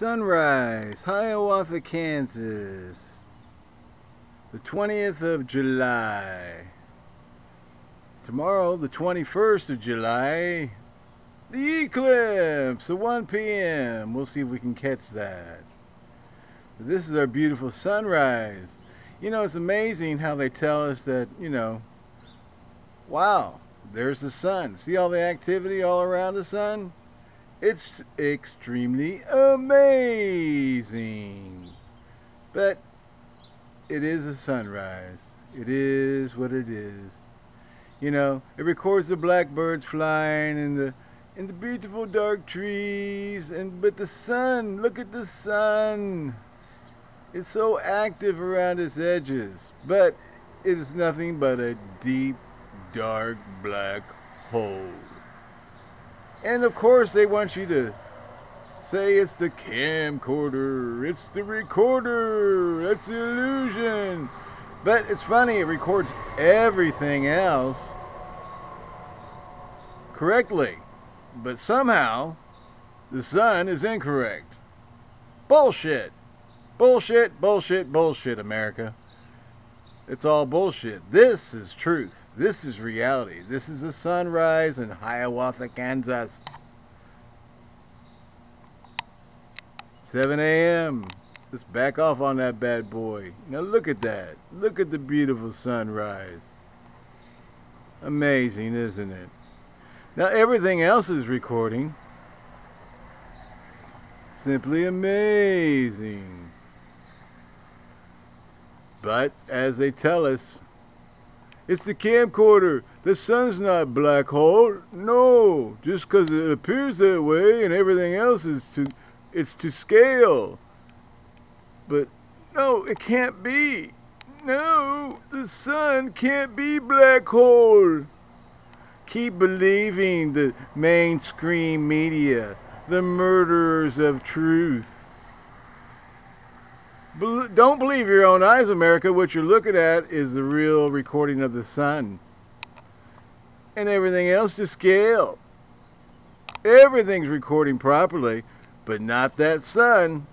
Sunrise, Hiawatha, Kansas. The 20th of July. Tomorrow, the 21st of July, the eclipse at 1 p.m. We'll see if we can catch that. This is our beautiful sunrise. You know, it's amazing how they tell us that, you know, wow, there's the sun. See all the activity all around the sun? It's extremely amazing. But it is a sunrise. It is what it is. You know, it records the blackbirds flying and the and the beautiful dark trees and but the sun, look at the sun. It's so active around its edges, but it is nothing but a deep, dark, black hole. And of course, they want you to say it's the camcorder, it's the recorder, it's the illusion. But it's funny, it records everything else correctly. But somehow, the sun is incorrect. Bullshit. Bullshit, bullshit, bullshit, America. It's all bullshit. This is truth. This is reality. This is the sunrise in Hiawatha, Kansas. 7 a.m. Let's back off on that bad boy. Now look at that. Look at the beautiful sunrise. Amazing, isn't it? Now everything else is recording. Simply amazing. But, as they tell us, it's the camcorder. The sun's not black hole. No, just because it appears that way and everything else is to, it's to scale. But, no, it can't be. No, the sun can't be black hole. Keep believing the mainstream media, the murderers of truth. Don't believe your own eyes, America. What you're looking at is the real recording of the sun. And everything else to scale. Everything's recording properly, but not that sun.